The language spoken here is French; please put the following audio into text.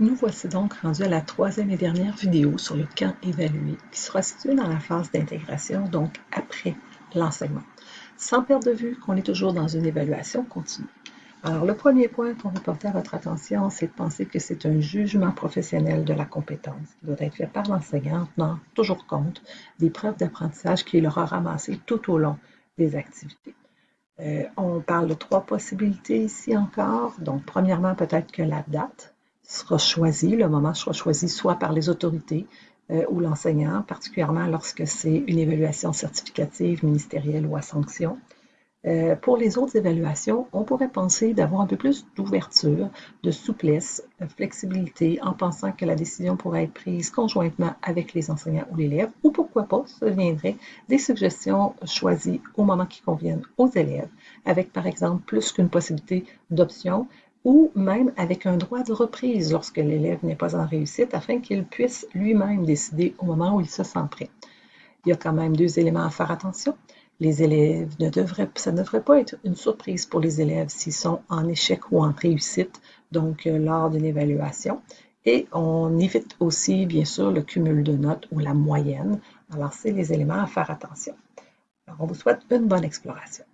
Nous voici donc rendus à la troisième et dernière vidéo sur le camp évalué, qui sera situé dans la phase d'intégration, donc après l'enseignement. Sans perdre de vue qu'on est toujours dans une évaluation continue. Alors, le premier point qu'on veut porter à votre attention, c'est de penser que c'est un jugement professionnel de la compétence qui doit être fait par l'enseignant, tenant toujours compte des preuves d'apprentissage qu'il aura ramassées tout au long des activités. Euh, on parle de trois possibilités ici encore. Donc, premièrement, peut-être que la date sera choisie, le moment sera choisi soit par les autorités euh, ou l'enseignant, particulièrement lorsque c'est une évaluation certificative, ministérielle ou à sanction. Euh, pour les autres évaluations, on pourrait penser d'avoir un peu plus d'ouverture, de souplesse, de flexibilité, en pensant que la décision pourrait être prise conjointement avec les enseignants ou l'élève, ou pourquoi pas, ça viendrait des suggestions choisies au moment qui conviennent aux élèves, avec par exemple plus qu'une possibilité d'option, ou même avec un droit de reprise lorsque l'élève n'est pas en réussite, afin qu'il puisse lui-même décider au moment où il se sent prêt. Il y a quand même deux éléments à faire attention les élèves ne devraient, ça ne devrait pas être une surprise pour les élèves s'ils sont en échec ou en réussite, donc euh, lors d'une évaluation. Et on évite aussi, bien sûr, le cumul de notes ou la moyenne. Alors, c'est les éléments à faire attention. Alors, on vous souhaite une bonne exploration.